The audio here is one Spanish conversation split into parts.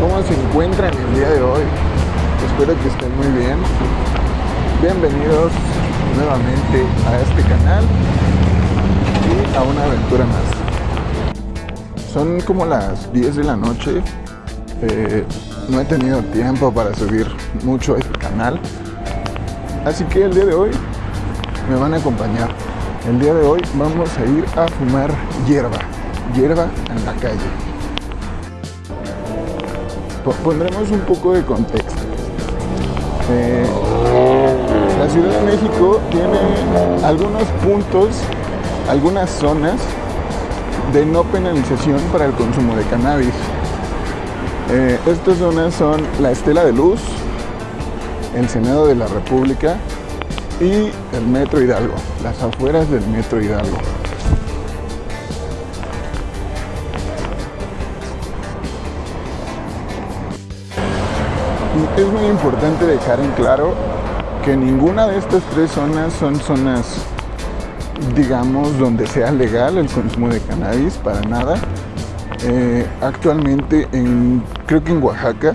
¿Cómo se encuentran el día de hoy? Espero que estén muy bien. Bienvenidos nuevamente a este canal y a una aventura más. Son como las 10 de la noche. Eh, no he tenido tiempo para subir mucho a este canal. Así que el día de hoy me van a acompañar. El día de hoy vamos a ir a fumar hierba. Hierba en la calle. Pondremos un poco de contexto. Eh, la Ciudad de México tiene algunos puntos, algunas zonas de no penalización para el consumo de cannabis. Eh, estas zonas son la Estela de Luz, el Senado de la República y el Metro Hidalgo, las afueras del Metro Hidalgo. Es muy importante dejar en claro que ninguna de estas tres zonas son zonas, digamos, donde sea legal el consumo de cannabis, para nada. Eh, actualmente, en, creo que en Oaxaca,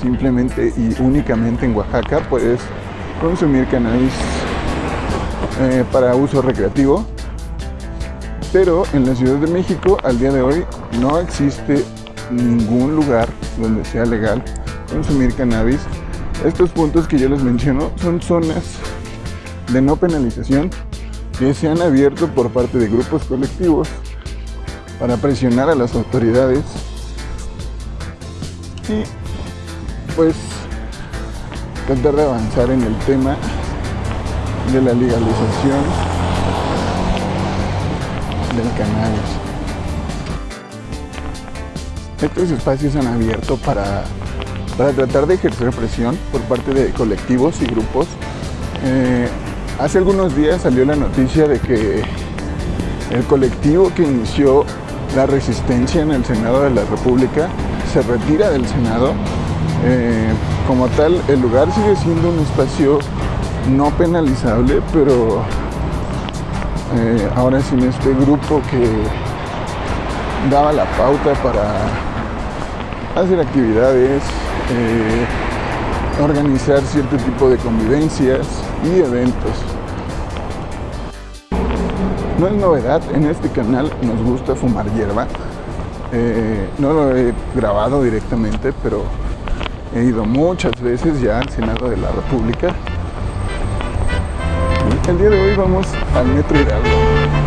simplemente y únicamente en Oaxaca, puedes consumir cannabis eh, para uso recreativo. Pero en la Ciudad de México, al día de hoy, no existe ningún lugar donde sea legal consumir cannabis. Estos puntos que yo les menciono son zonas de no penalización que se han abierto por parte de grupos colectivos para presionar a las autoridades y pues tratar de avanzar en el tema de la legalización del cannabis. Estos espacios han abierto para para tratar de ejercer presión por parte de colectivos y grupos. Eh, hace algunos días salió la noticia de que el colectivo que inició la resistencia en el Senado de la República se retira del Senado. Eh, como tal, el lugar sigue siendo un espacio no penalizable, pero eh, ahora sin este grupo que daba la pauta para hacer actividades, eh, organizar cierto tipo de convivencias y eventos. No es novedad, en este canal nos gusta fumar hierba. Eh, no lo he grabado directamente, pero he ido muchas veces ya al Senado de la República. el día de hoy vamos al Metro Hidalgo.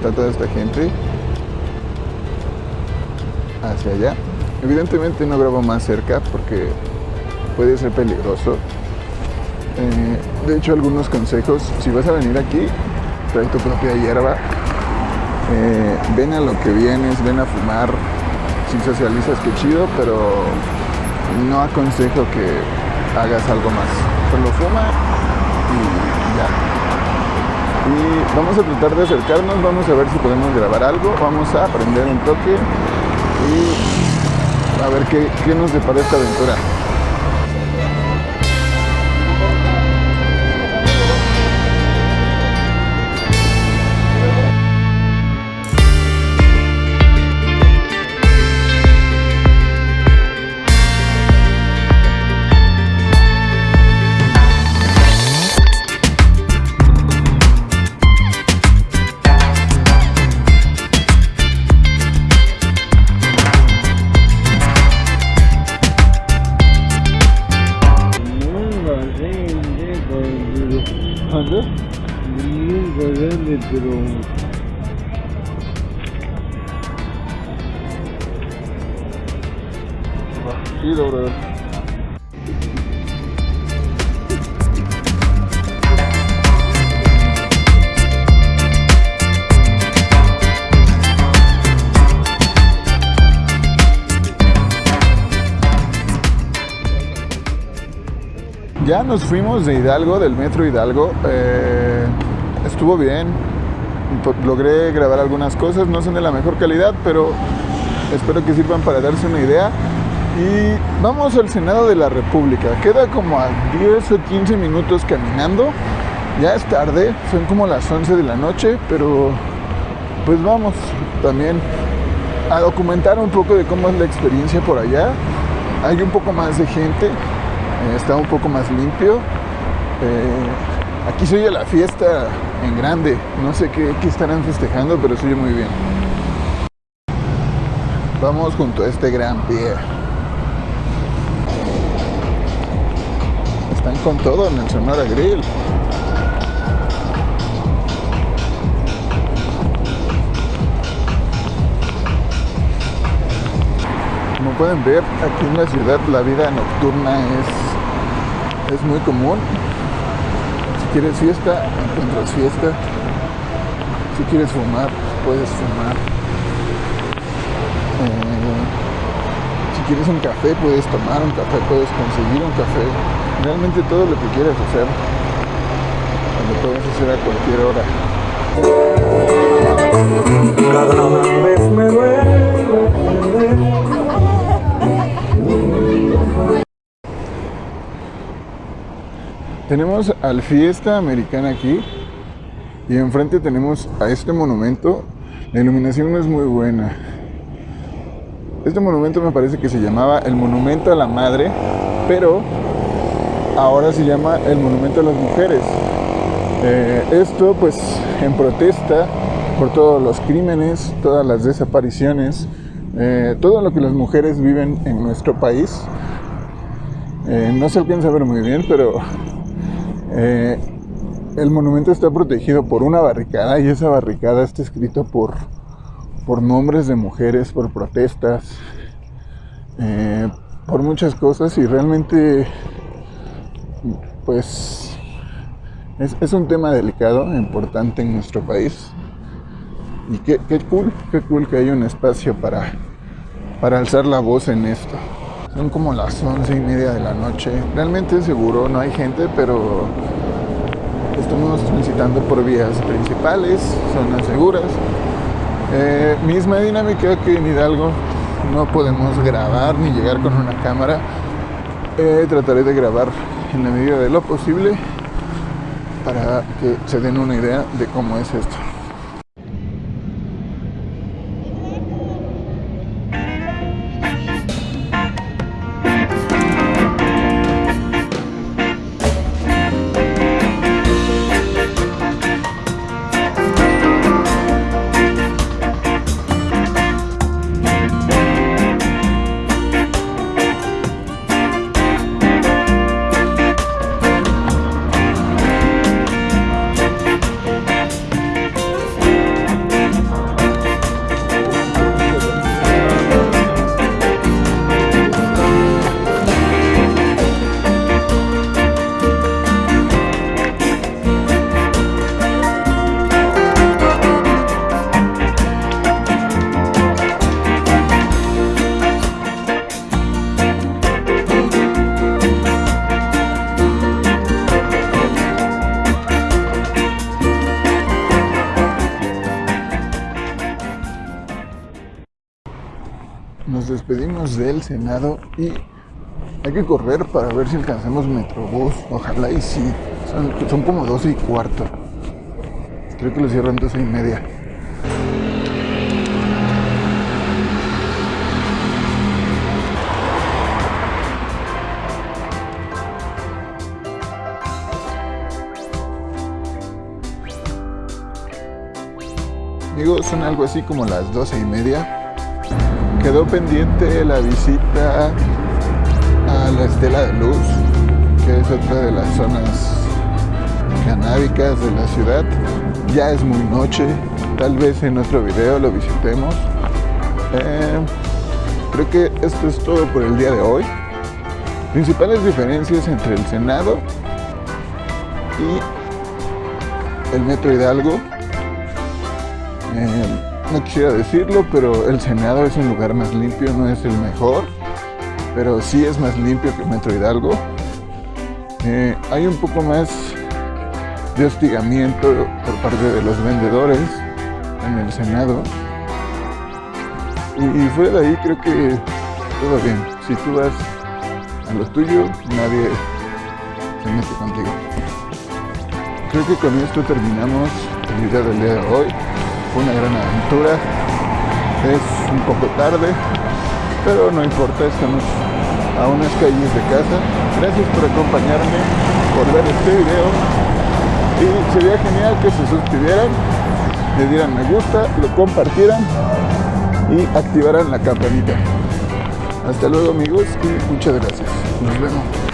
Está toda esta gente, hacia allá. Evidentemente no grabo más cerca porque puede ser peligroso. Eh, de hecho, algunos consejos, si vas a venir aquí, trae tu propia hierba, eh, ven a lo que vienes, ven a fumar, si socializas que chido, pero no aconsejo que hagas algo más. Solo fuma y ya y vamos a tratar de acercarnos, vamos a ver si podemos grabar algo, vamos a aprender un toque y a ver qué, qué nos depara esta aventura. bandeiro Anda? Linda grande drone Tira o Ya nos fuimos de Hidalgo, del metro Hidalgo. Eh, estuvo bien. Logré grabar algunas cosas, no son de la mejor calidad, pero espero que sirvan para darse una idea. Y vamos al Senado de la República. Queda como a 10 o 15 minutos caminando. Ya es tarde, son como las 11 de la noche, pero pues vamos también a documentar un poco de cómo es la experiencia por allá. Hay un poco más de gente, está un poco más limpio. Eh, aquí se oye la fiesta en grande, no sé qué, estarán festejando, pero se oye muy bien. Vamos junto a este gran pie. Están con todo en el Sonora Grill. Como pueden ver, aquí en la ciudad la vida nocturna es es muy común. Si quieres fiesta, encuentras fiesta. Si quieres fumar, puedes fumar. Eh, si quieres un café, puedes tomar un café, puedes conseguir un café. Realmente todo lo que quieras hacer, lo puedes hacer a cualquier hora. Cada vez me duele Tenemos al Fiesta Americana aquí y enfrente tenemos a este monumento. La iluminación no es muy buena. Este monumento me parece que se llamaba el Monumento a la Madre, pero ahora se llama el Monumento a las Mujeres. Eh, esto pues en protesta por todos los crímenes, todas las desapariciones, eh, todo lo que las mujeres viven en nuestro país. Eh, no se alcanza a ver muy bien, pero eh, el monumento está protegido por una barricada y esa barricada está escrita por, por nombres de mujeres, por protestas, eh, por muchas cosas y realmente pues es, un tema delicado, importante en nuestro país. Y qué, cool, qué cool que haya un espacio para, para alzar la voz en esto. Son como las once y media de la noche. Realmente seguro no hay gente, pero estamos visitando por vías principales, zonas seguras. Eh, misma dinámica que en Hidalgo no podemos grabar ni llegar con una cámara. Eh, trataré de grabar en la medida de lo posible para que se den una idea de cómo es esto. Del Senado y hay que correr para ver si alcanzamos Metrobús. Ojalá y sí. Son, como 12 y cuarto. Creo que lo cierran 12 y media. Amigos, son algo así como las 12 y media quedó pendiente la visita a la Estela de Luz, que es otra de las zonas canábicas de la ciudad. Ya es muy noche, tal vez en otro video lo visitemos. Eh, creo que esto es todo por el día de hoy. Principales diferencias entre el Senado y el Metro Hidalgo. Eh, no quisiera decirlo, pero el Senado es un lugar más limpio, no es el mejor, pero sí es más limpio que Metro Hidalgo. Eh, hay un poco más de hostigamiento por parte de los vendedores en el Senado. Y, fuera de ahí creo que todo bien. Si tú vas a lo tuyo, nadie se mete contigo. Creo que con esto terminamos el video del día de hoy. Fue una gran aventura. Es un poco tarde, pero no importa, estamos a unas calles de casa. Gracias por acompañarme, por ver este video. Y sería genial que se suscribieran, le dieran me gusta, lo compartieran y activaran la campanita. Hasta luego amigos y muchas gracias. Nos vemos.